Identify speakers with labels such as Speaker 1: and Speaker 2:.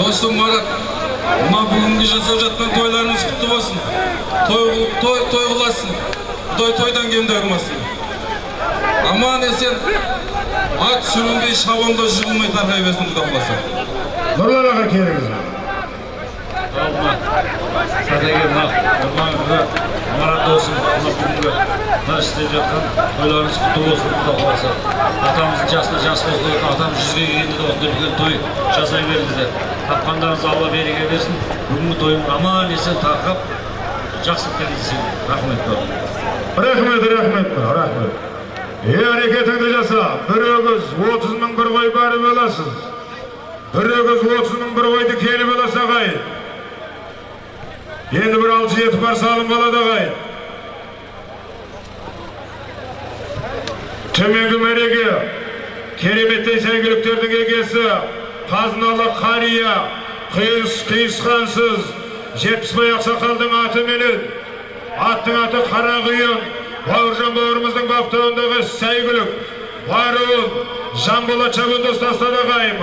Speaker 1: Досым Марат, мына бүгінгі жасап жатқан тойларыңыз құтты болсын. Той, той, той қыласын, той тойдан кемде қылмасын. Аман есен, ат сүрінбей шабанда жығылмай тарқай берсін құда қаласа.
Speaker 2: нұрлан аға келіңіз
Speaker 3: алма сәдеге мына марат досым мына бүгінгі мына істеп жатқан тойларыңыз құтты болсын құда қаласа атамыздың жасына жас қосты атам жүзге келгенде де осындай үлкен той жасай беріңіздер тапқандарыңыз алла береке берсін. Бүгінгі тойың аман есен тарқап жақсылыққа кездесейін рахмет
Speaker 2: рахмет рахмет рахмет. Е әрекетіңді жаса бір өгіз отыз мың бір қой барып аласыз. Бір өгіз отыз мың бір қойды келіп аласа ағайын енді бір алты жеті бар салым болады ағайын төменгі мәреге кереметтей сәйгүліктердің егесі қазыналы қария қиыс қиысқансыз жетпісбай ақсақалдың атыменен аттың аты қарақұйын бауыржан бауырымыздың баптауындағы сәйгүлік баруын жанболат шабандоз тастады ағайын